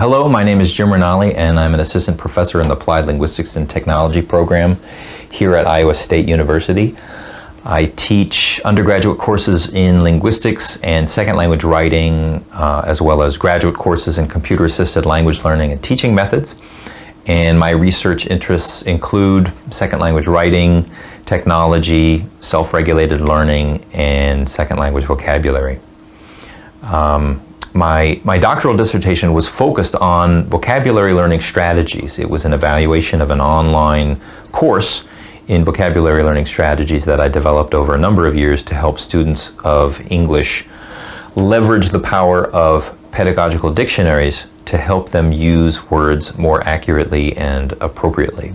Hello, my name is Jim Ranalli and I'm an assistant professor in the Applied Linguistics and Technology program here at Iowa State University. I teach undergraduate courses in linguistics and second language writing, uh, as well as graduate courses in computer assisted language learning and teaching methods. And my research interests include second language writing, technology, self-regulated learning, and second language vocabulary. Um, my, my doctoral dissertation was focused on vocabulary learning strategies. It was an evaluation of an online course in vocabulary learning strategies that I developed over a number of years to help students of English leverage the power of pedagogical dictionaries to help them use words more accurately and appropriately.